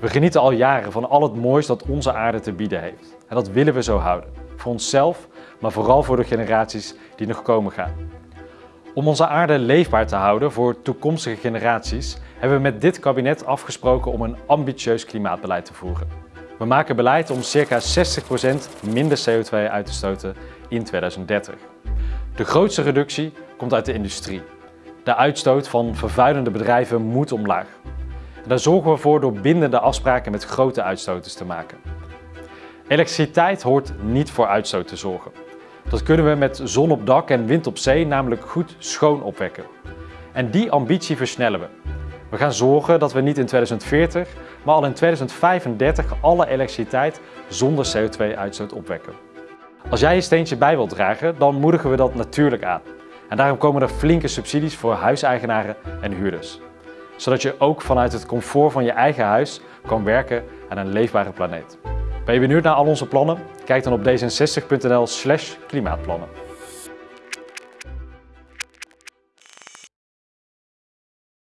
We genieten al jaren van al het moois dat onze aarde te bieden heeft. En dat willen we zo houden. Voor onszelf, maar vooral voor de generaties die nog komen gaan. Om onze aarde leefbaar te houden voor toekomstige generaties hebben we met dit kabinet afgesproken om een ambitieus klimaatbeleid te voeren. We maken beleid om circa 60% minder CO2 uit te stoten in 2030. De grootste reductie komt uit de industrie. De uitstoot van vervuilende bedrijven moet omlaag. Daar zorgen we voor door bindende afspraken met grote uitstoters te maken. Elektriciteit hoort niet voor uitstoot te zorgen. Dat kunnen we met zon op dak en wind op zee namelijk goed schoon opwekken. En die ambitie versnellen we. We gaan zorgen dat we niet in 2040, maar al in 2035 alle elektriciteit zonder CO2-uitstoot opwekken. Als jij je steentje bij wilt dragen, dan moedigen we dat natuurlijk aan. En daarom komen er flinke subsidies voor huiseigenaren en huurders. Zodat je ook vanuit het comfort van je eigen huis kan werken aan een leefbare planeet. Ben je benieuwd naar al onze plannen? Kijk dan op d66.nl slash klimaatplannen.